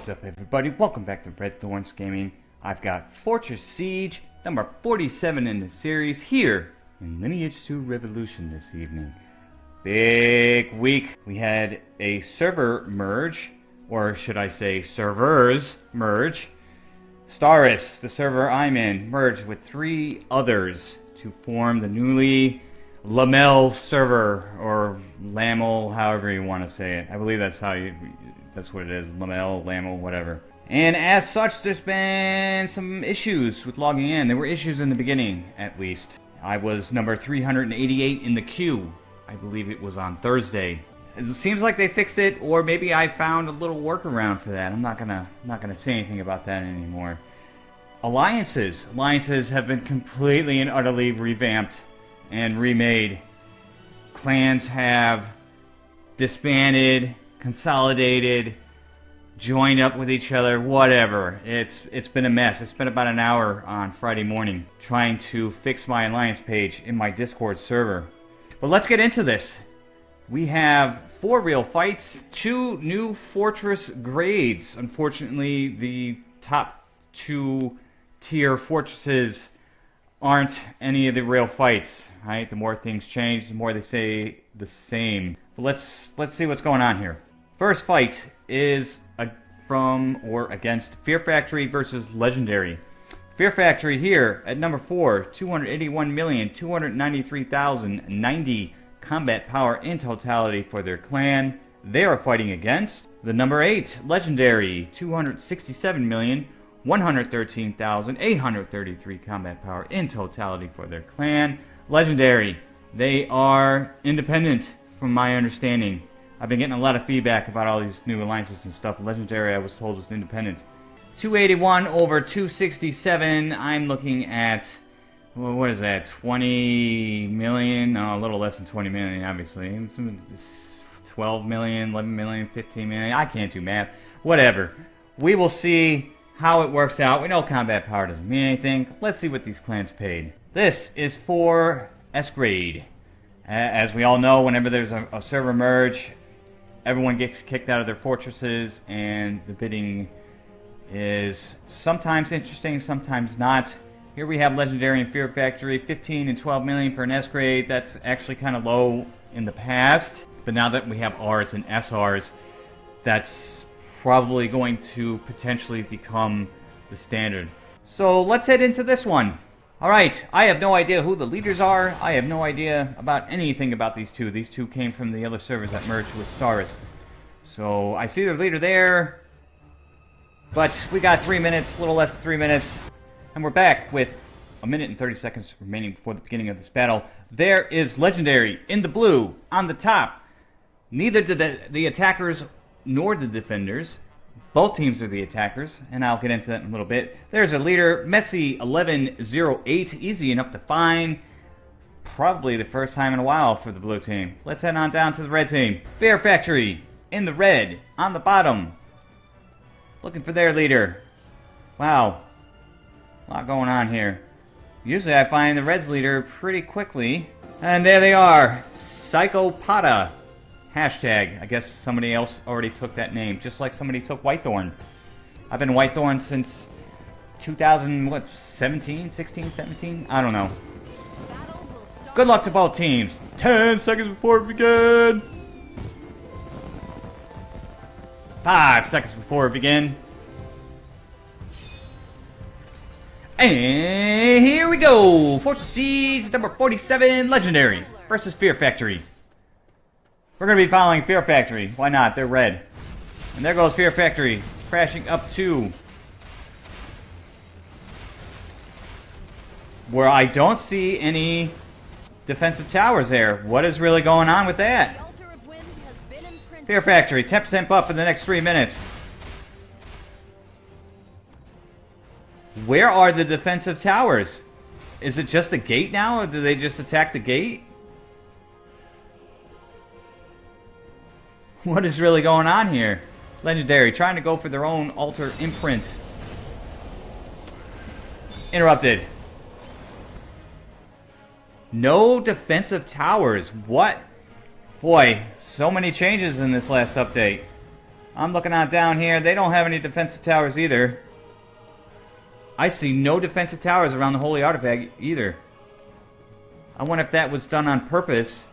What's up everybody? Welcome back to Red Thorns Gaming. I've got Fortress Siege, number 47 in the series, here in Lineage 2 Revolution this evening. Big week. We had a server merge, or should I say servers merge. Staris, the server I'm in, merged with three others to form the newly Lamel server, or Lamel, however you want to say it. I believe that's how you that's what it is. Lamel, Lamel, whatever. And as such, there's been some issues with logging in. There were issues in the beginning, at least. I was number 388 in the queue. I believe it was on Thursday. It seems like they fixed it, or maybe I found a little workaround for that. I'm not gonna not gonna say anything about that anymore. Alliances. Alliances have been completely and utterly revamped and remade. Clans have disbanded consolidated, joined up with each other, whatever. It's it's been a mess. I spent about an hour on Friday morning trying to fix my alliance page in my Discord server. But let's get into this. We have four real fights, two new fortress grades. Unfortunately, the top two tier fortresses aren't any of the real fights, right? The more things change, the more they say the same. But let's let's see what's going on here. First fight is a, from or against Fear Factory versus Legendary. Fear Factory here at number 4, 281,293,090 combat power in totality for their clan. They are fighting against the number 8, Legendary, 267,113,833 combat power in totality for their clan. Legendary, they are independent from my understanding. I've been getting a lot of feedback about all these new alliances and stuff. Legendary, I was told, was independent. 281 over 267. I'm looking at, well, what is that, 20 million? Oh, a little less than 20 million, obviously. 12 million, 11 million, 15 million. I can't do math. Whatever. We will see how it works out. We know combat power doesn't mean anything. Let's see what these clans paid. This is for S grade. As we all know, whenever there's a, a server merge, everyone gets kicked out of their fortresses, and the bidding is sometimes interesting, sometimes not. Here we have Legendary and Fear Factory, 15 and 12 million for an S grade. That's actually kind of low in the past, but now that we have Rs and SRs, that's probably going to potentially become the standard. So let's head into this one. Alright, I have no idea who the leaders are. I have no idea about anything about these two. These two came from the other servers that merged with Staris. So, I see their leader there. But we got three minutes, a little less than three minutes. And we're back with a minute and 30 seconds remaining before the beginning of this battle. There is Legendary in the blue on the top. Neither did the, the attackers nor the defenders both teams are the attackers, and I'll get into that in a little bit. There's a leader, Messi1108, easy enough to find. Probably the first time in a while for the blue team. Let's head on down to the red team. Fear Factory, in the red, on the bottom. Looking for their leader. Wow. A lot going on here. Usually I find the Reds leader pretty quickly. And there they are. Psychopata. Hashtag. I guess somebody else already took that name, just like somebody took Whitethorn. I've been Whitethorn since 2000, what, 17, 16, 17? I don't know. Good luck to both teams. 10 seconds before we begin. 5 seconds before we begin. And here we go! Fortress Siege number 47, Legendary versus Fear Factory. We're going to be following Fear Factory. Why not? They're red. And there goes Fear Factory, crashing up to... Where I don't see any defensive towers there. What is really going on with that? Fear Factory, 10% up in the next three minutes. Where are the defensive towers? Is it just a gate now, or do they just attack the gate? What is really going on here? Legendary, trying to go for their own altar imprint. Interrupted. No defensive towers. What? Boy, so many changes in this last update. I'm looking out down here. They don't have any defensive towers either. I see no defensive towers around the Holy Artifact either. I wonder if that was done on purpose.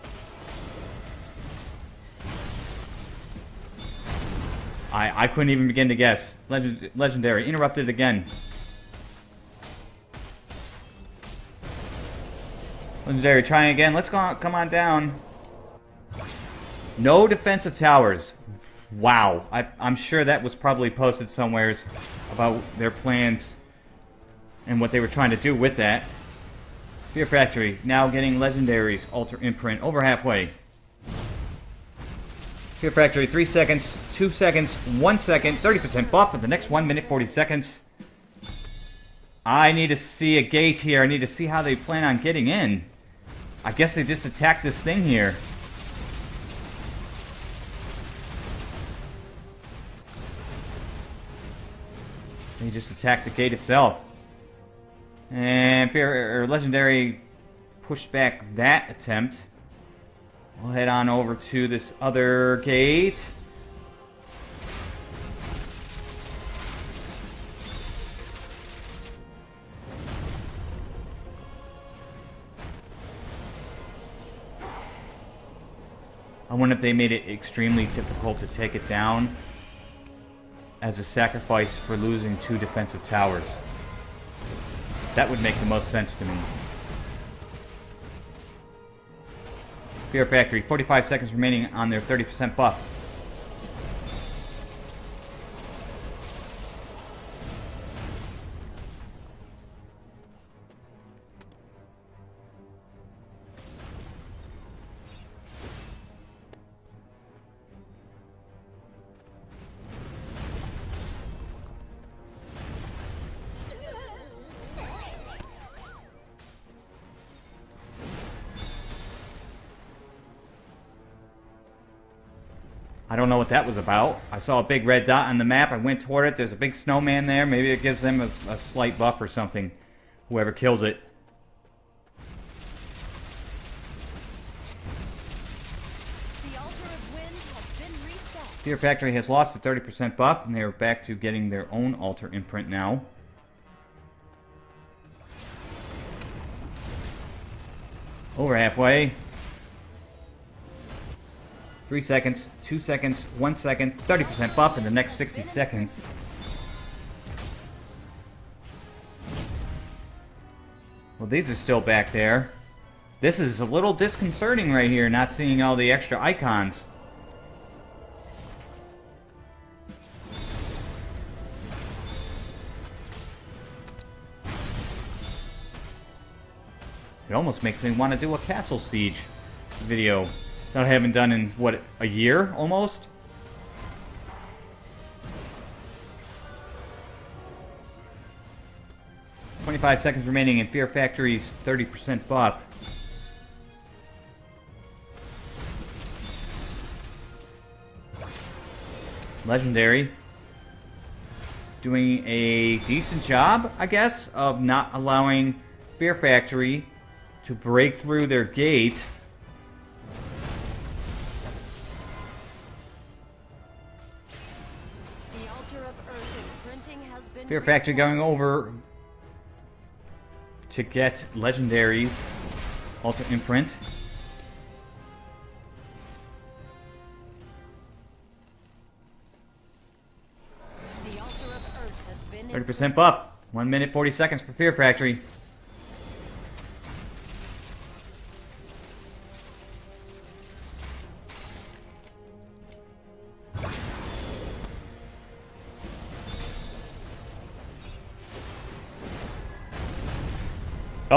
I, I couldn't even begin to guess. Legend, legendary. Interrupted again. Legendary trying again. Let's go on, come on down. No defensive towers. Wow. I, I'm sure that was probably posted somewheres about their plans and what they were trying to do with that. Fear Factory now getting legendaries. Altar Imprint over halfway. Fear Factory, 3 seconds, 2 seconds, 1 second, 30% buff for the next 1 minute 40 seconds. I need to see a gate here. I need to see how they plan on getting in. I guess they just attacked this thing here. They just attacked the gate itself. And Fear, or Legendary pushed back that attempt. We'll head on over to this other gate. I wonder if they made it extremely difficult to take it down as a sacrifice for losing two defensive towers. That would make the most sense to me. Fear Factory, 45 seconds remaining on their 30% buff. What that was about. I saw a big red dot on the map. I went toward it. There's a big snowman there. Maybe it gives them a, a slight buff or something. Whoever kills it. Fear Factory has lost a 30% buff, and they're back to getting their own altar imprint now. Over halfway. Three seconds, two seconds, one second, 30% buff in the next 60 seconds. Well, these are still back there. This is a little disconcerting right here, not seeing all the extra icons. It almost makes me want to do a castle siege video that I haven't done in, what, a year almost? Twenty-five seconds remaining in Fear Factory's 30% buff. Legendary. Doing a decent job, I guess, of not allowing Fear Factory to break through their gate. Fear Factory going over to get legendaries. Altar Imprint. Thirty percent buff. One minute forty seconds for Fear Factory.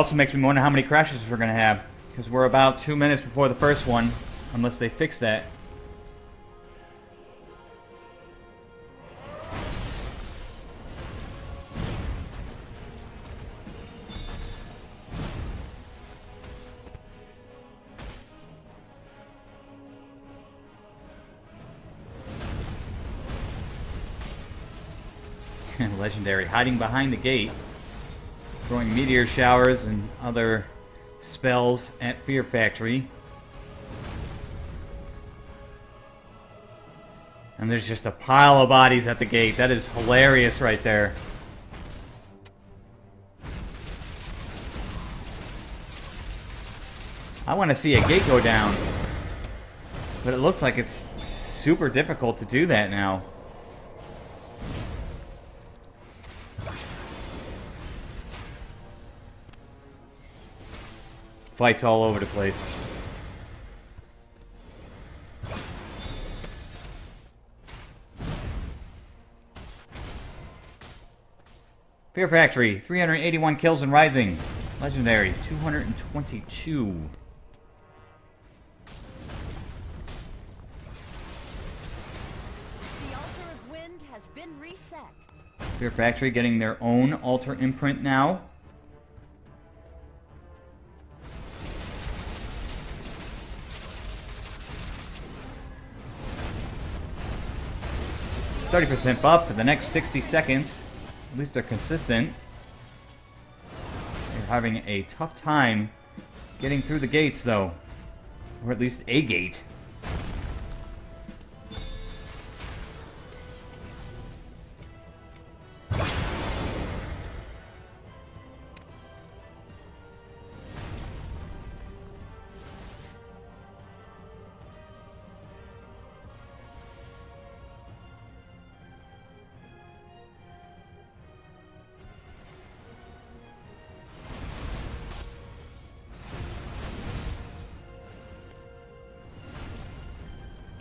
Also makes me wonder how many crashes we're going to have. Because we're about two minutes before the first one. Unless they fix that. Legendary hiding behind the gate throwing meteor showers and other spells at Fear Factory. And there's just a pile of bodies at the gate. That is hilarious right there. I want to see a gate go down. But it looks like it's super difficult to do that now. Fights all over the place. Fear Factory, 381 kills and rising. Legendary, 222. The altar of wind has been reset. Fear Factory getting their own altar imprint now. Thirty percent buff for the next sixty seconds. At least they're consistent. They're having a tough time getting through the gates, though, or at least a gate.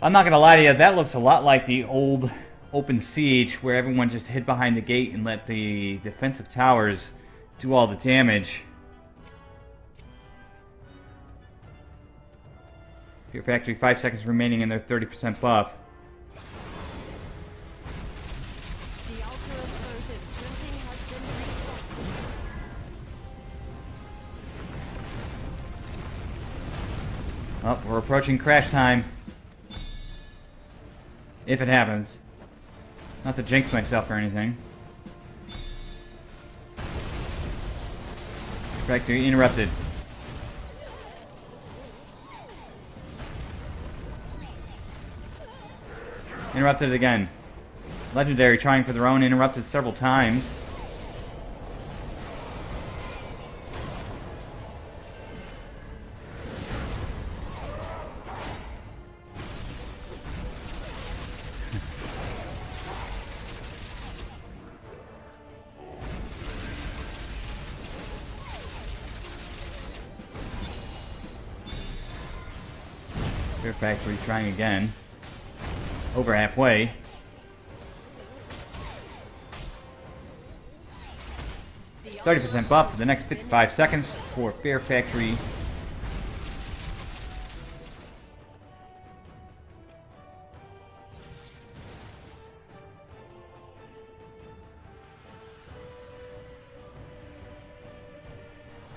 I'm not gonna lie to you, that looks a lot like the old open siege where everyone just hid behind the gate and let the defensive towers do all the damage. Fear Factory, 5 seconds remaining in their 30% buff. The altar of earth imprinting has been reset. Oh, we're approaching crash time. If it happens. Not to jinx myself or anything. Factory interrupted. Interrupted again. Legendary trying for their own, interrupted several times. Factory trying again. Over halfway. Thirty percent buff for the next fifty-five seconds for Fear Factory.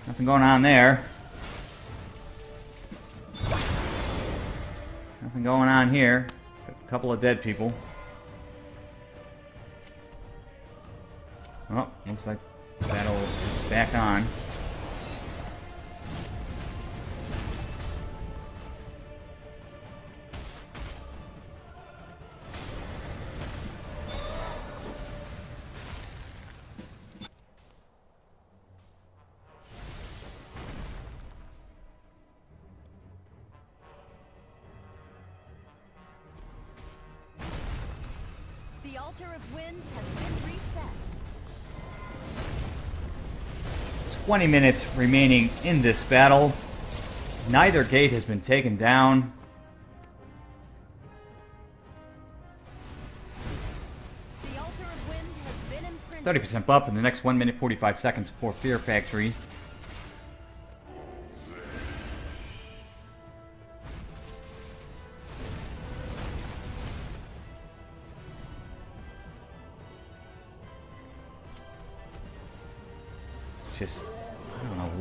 Nothing going on there. Going on here. A couple of dead people. Oh, looks like is back on. 20 minutes remaining in this battle. Neither gate has been taken down. The altar of wind has been 30% buff in the next 1 minute 45 seconds for Fear Factory.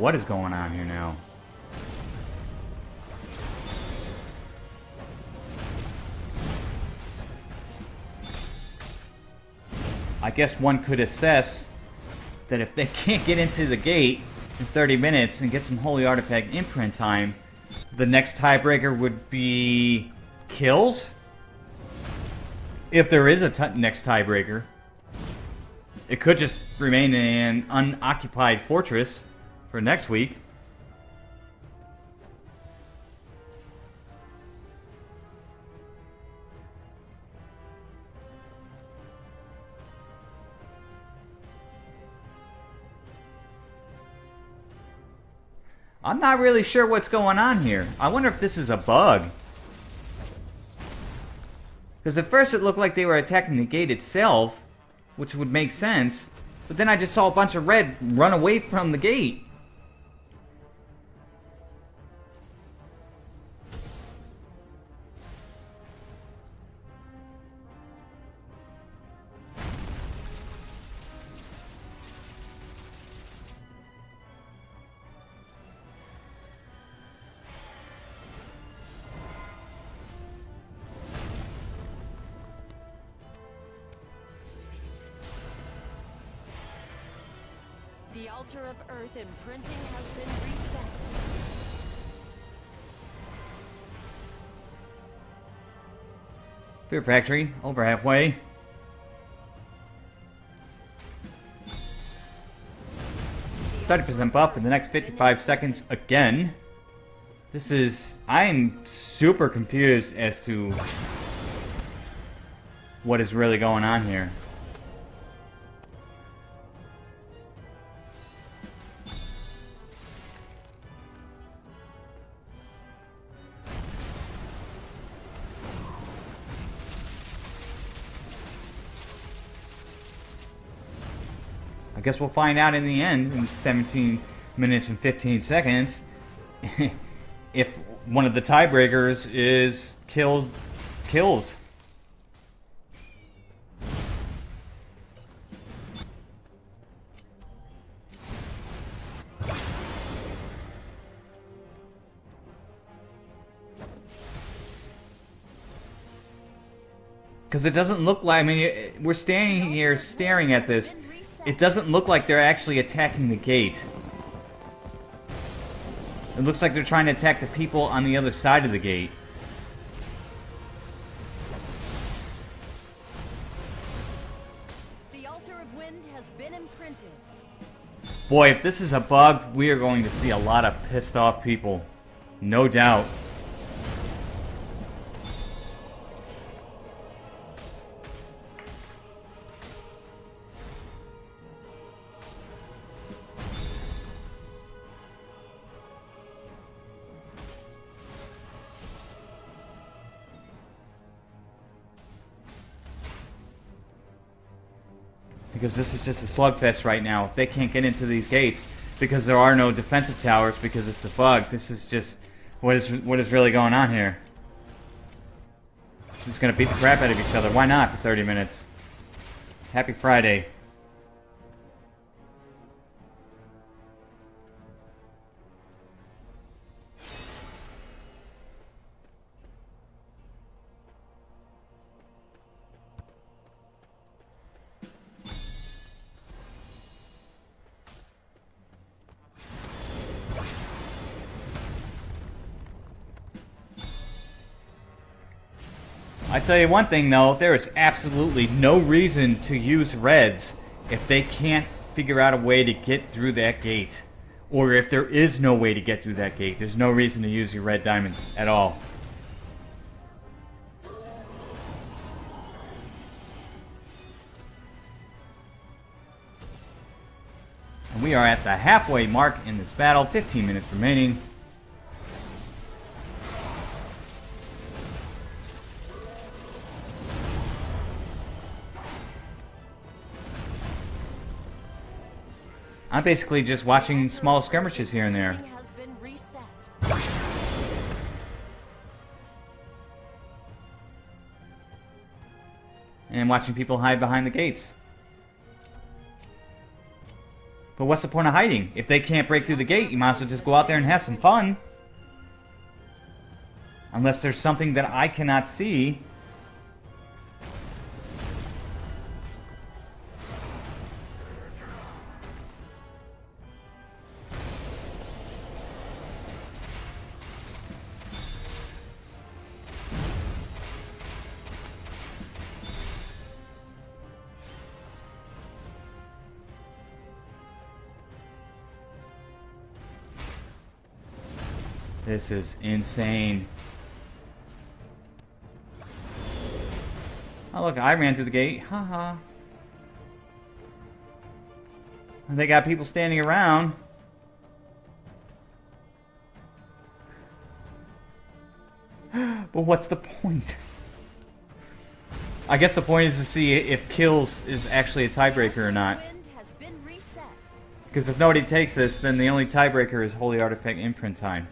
What is going on here now. I guess one could assess that if they can't get into the gate in 30 minutes and get some Holy Artifact imprint time, the next tiebreaker would be kills? if there is a next tiebreaker. It could just remain an unoccupied fortress for next week. I'm not really sure what's going on here. I wonder if this is a bug. Because at first it looked like they were attacking the gate itself, which would make sense. But then I just saw a bunch of red run away from the gate. Altar of Earth imprinting has been reset. Fear Factory, over halfway. Thirty percent buff in the next fifty-five seconds again. This is I am super confused as to what is really going on here. Guess we'll find out in the end in 17 minutes and 15 seconds if one of the tiebreakers is kills kills. Because it doesn't look like, I mean, we're standing here staring at this. It doesn't look like they're actually attacking the gate. It looks like they're trying to attack the people on the other side of the gate. The altar of wind has been imprinted. Boy, if this is a bug, we are going to see a lot of pissed off people. No doubt. Because this is just a slugfest right now. They can't get into these gates, because there are no defensive towers, because it's a bug, this is just what is what is really going on here. Just gonna beat the crap out of each other. Why not for 30 minutes? Happy Friday. Tell you one thing though, there is absolutely no reason to use reds if they can't figure out a way to get through that gate. Or if there is no way to get through that gate, there's no reason to use your red diamonds at all. And we are at the halfway mark in this battle, 15 minutes remaining. I'm basically just watching small skirmishes here and there. And watching people hide behind the gates. But what's the point of hiding? If they can't break through the gate, you might as well just go out there and have some fun. Unless there's something that I cannot see. This is insane. Oh look, I ran through the gate. Haha. And They got people standing around. but what's the point? I guess the point is to see if kills is actually a tiebreaker or not. Wind has been reset. Because if nobody takes this, then the only tiebreaker is Holy Artifact imprint time.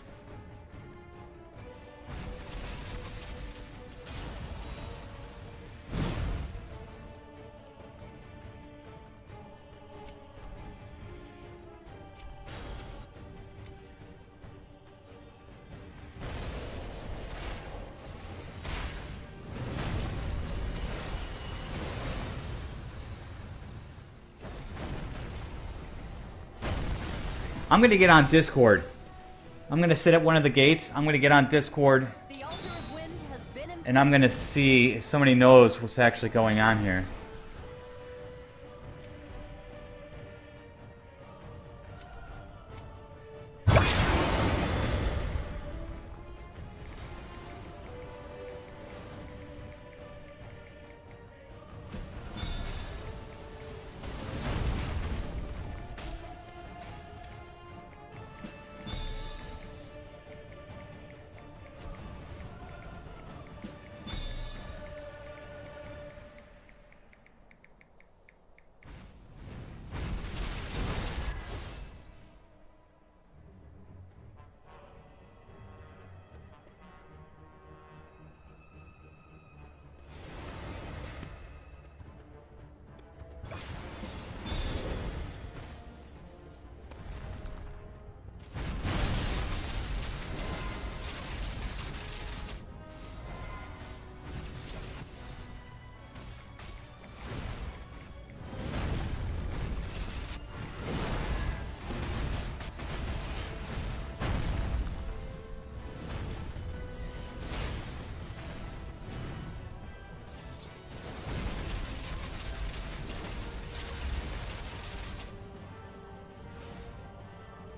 I'm gonna get on Discord. I'm gonna sit at one of the gates. I'm gonna get on Discord, The altar of wind has been and I'm gonna see if somebody knows what's actually going on here.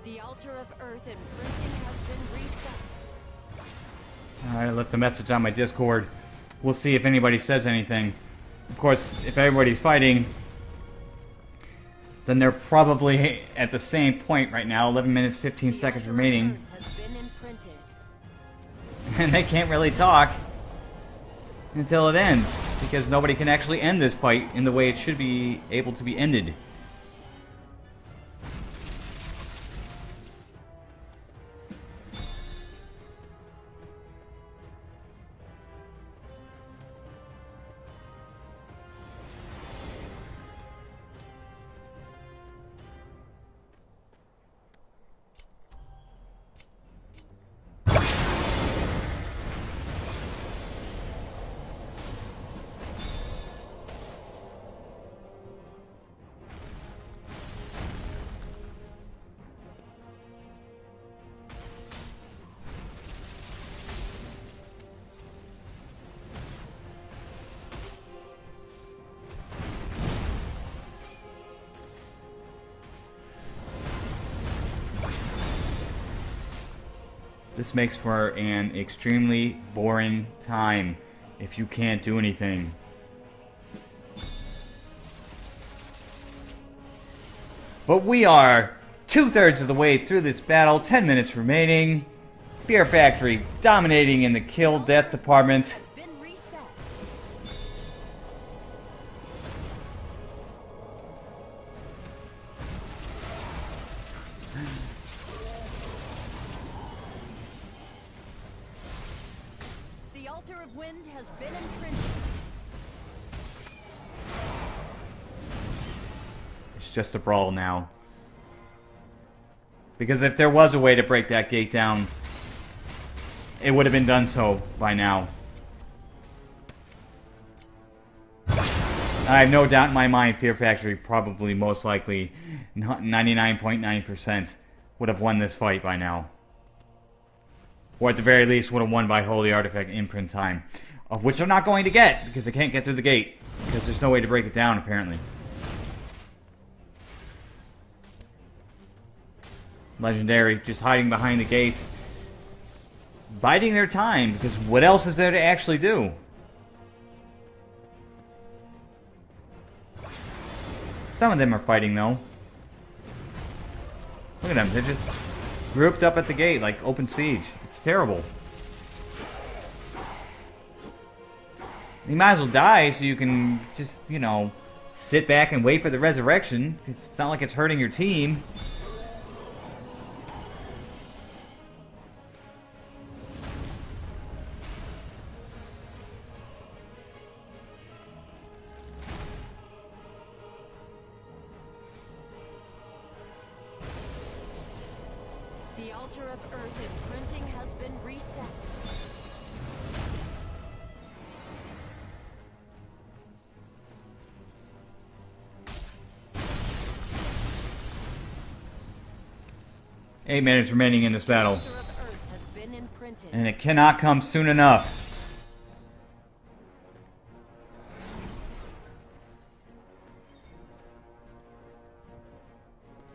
The altar of earth imprinting has been reset. I left a message on my Discord. We'll see if anybody says anything. Of course, if everybody's fighting, then they're probably at the same point right now. 11 minutes, 15 The seconds remaining, earth has been imprinted. and they can't really talk until it ends because nobody can actually end this fight in the way it should be able to be ended. This makes for an extremely boring time if you can't do anything. But we are two thirds of the way through this battle, 10 minutes remaining. Fear Factory dominating in the kill death department. Just a brawl now. Because if there was a way to break that gate down, it would have been done so by now. I have no doubt in my mind Fear Factory probably most likely 99.9% would have won this fight by now. Or at the very least would have won by Holy Artifact imprint time. Of which they're not going to get because they can't get through the gate. Because there's no way to break it down apparently. Legendary just hiding behind the gates. biding their time because what else is there to actually do? Some of them are fighting though. Look at them, they're just grouped up at the gate like open siege. It's terrible. You might as well die so you can just, you know, sit back and wait for the resurrection. It's not like it's hurting your team. Eight minutes remaining in this battle. Altar of earth has been imprinted. And it cannot come soon enough.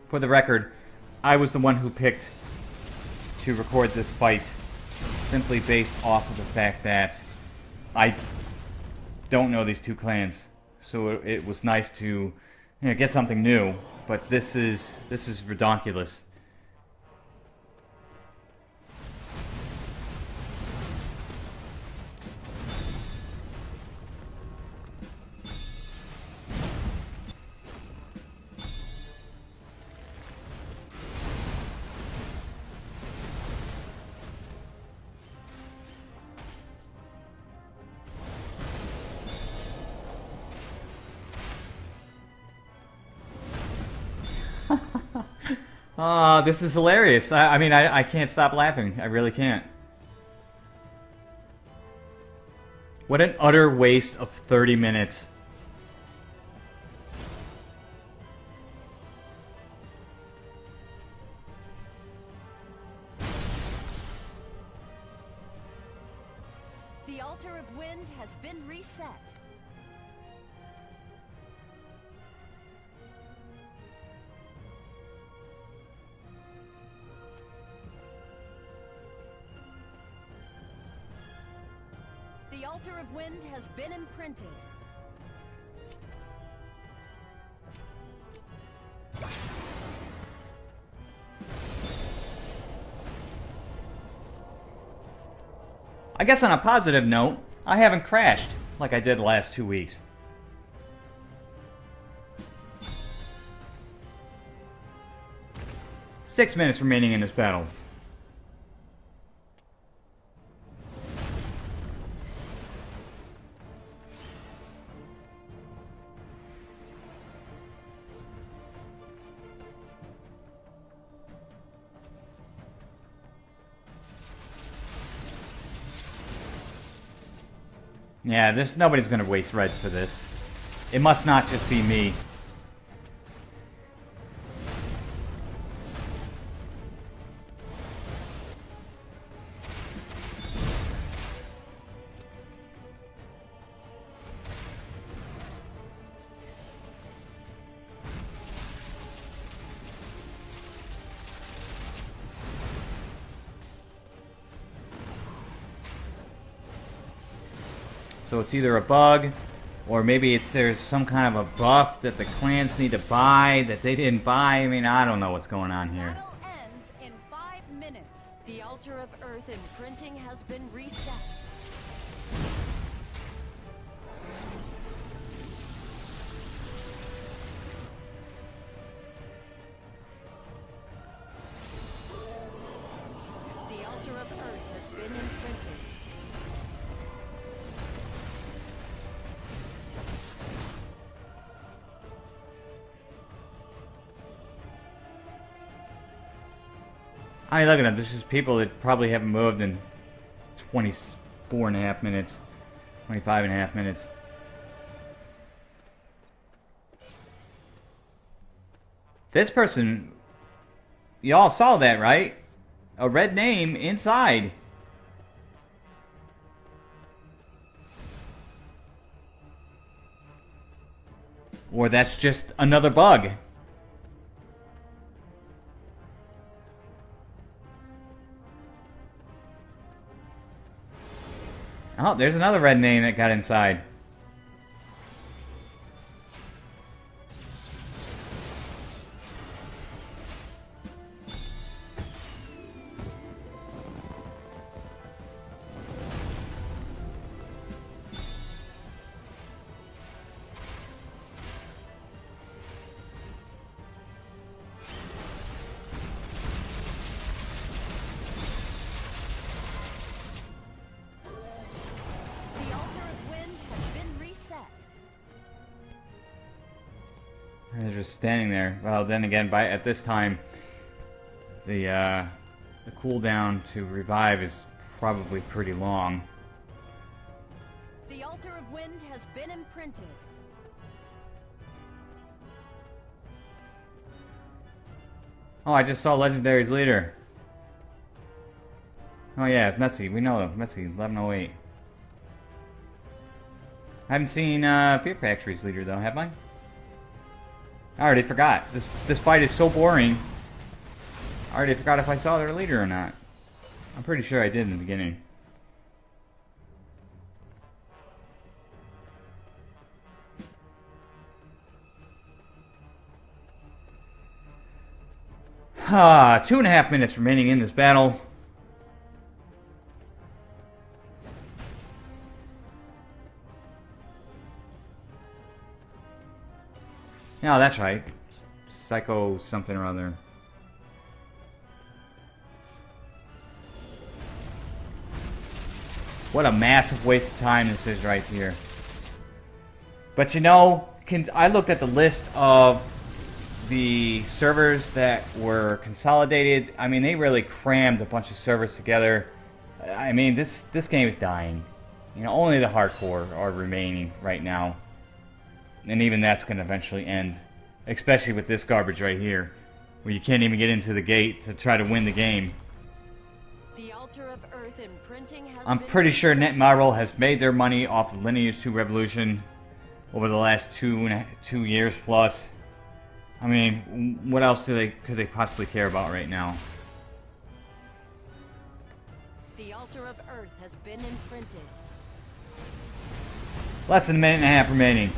For the record, I was the one who picked to record this fight simply based off of the fact that I don't know these two clans. So it, it was nice to you know, get something new, but this is this is redonkulous. Ah, this is hilarious. I, I mean, I, I can't stop laughing. I really can't. What an utter waste of 30 minutes. Guess on a positive note, I haven't crashed like I did the last two weeks. Six minutes remaining in this battle. Yeah, this nobody's gonna waste reds for this. It must not just be me. It's either a bug, or maybe it, there's some kind of a buff that the clans need to buy that they didn't buy. I mean, I don't know what's going on here. The altar of earth imprinting has been reset. I mean, look at them. This is people that probably haven't moved in 24 and a half minutes, 25 and a half minutes. This person, y'all saw that, right? A red name inside. Or that's just another bug. Oh, there's another red name that got inside. Just standing there. Well, then again, by at this time, the uh, the cooldown to revive is probably pretty long. The altar of wind has been imprinted. Oh, I just saw Legendary's leader. Oh yeah, it's Metsy. We know him. Metsy, 1108. I haven't seen uh, Fear Factory's leader though, have I? I already forgot. This this fight is so boring. I already forgot if I saw their leader or not. I'm pretty sure I did in the beginning. Ah, two and a half minutes remaining in this battle. No, that's right. Psycho something or other. What a massive waste of time this is right here. But you know, I looked at the list of the servers that were consolidated. I mean, they really crammed a bunch of servers together. I mean, this this game is dying. You know, only the hardcore are remaining right now, and even that's going to eventually end. Especially with this garbage right here, where you can't even get into the gate to try to win the game. The altar of earth imprinting has I'm pretty sure. Netmarble has made their money off of Lineage 2 Revolution over the last two and a, two years plus. I mean, what else do they could they possibly care about right now? The altar of earth has been imprinted. Less than a minute and a half remaining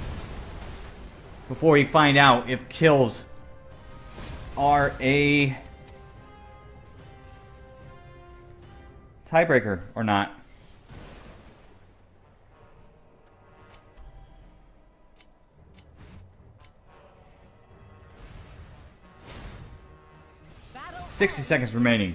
before we find out if kills are a tiebreaker or not. 60 seconds in remaining.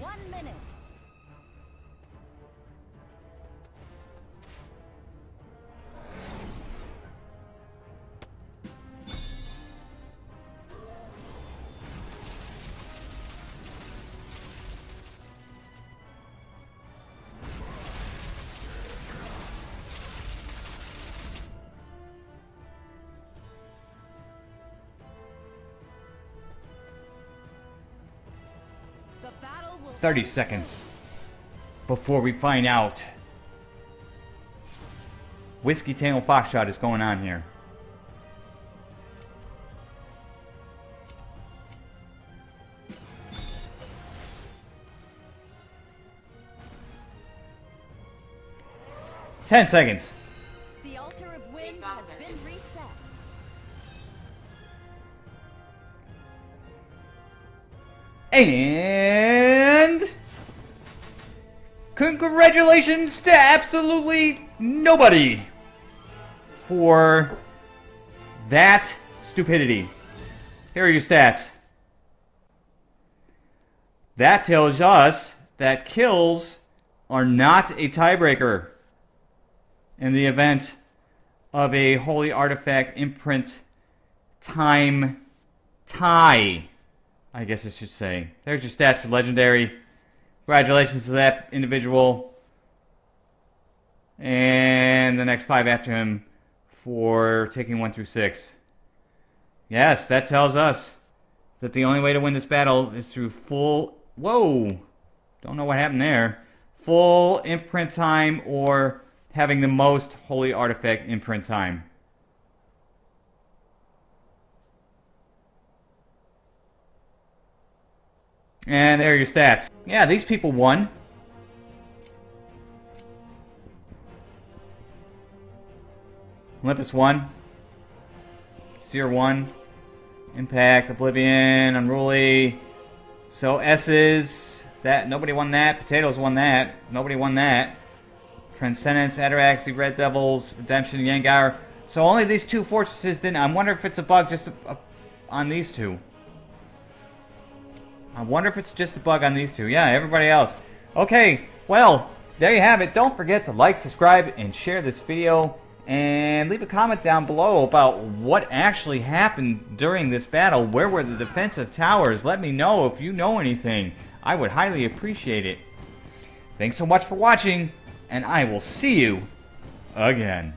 30 seconds before we find out. Whiskey Tail Foxshot is going on here. Ten seconds. The altar of wind has been reset. And congratulations to absolutely nobody for that stupidity. Here are your stats. That tells us that kills are not a tiebreaker in the event of a holy artifact imprint time tie. I guess I should say. There's your stats for legendary. Congratulations to that individual. And the next five after him for taking one through six. Yes, that tells us that the only way to win this battle is through full. Whoa! Don't know what happened there. Full imprint time or having the most holy artifact imprint time. And there are your stats. Yeah, these people won. Olympus 1. Seer 1. Impact, Oblivion, Unruly. So S's. That nobody won that. Potatoes won that. Nobody won that. Transcendence, Ataraxy, Red Devils, Redemption, Yangar. So only these two fortresses didn't. I wonder if it's a bug just on these two. I wonder if it's just a bug on these two. Yeah, everybody else. Okay, well, there you have it. Don't forget to like, subscribe, and share this video. And leave a comment down below about what actually happened during this battle. Where were the defensive towers? Let me know if you know anything. I would highly appreciate it. Thanks so much for watching, and I will see you again.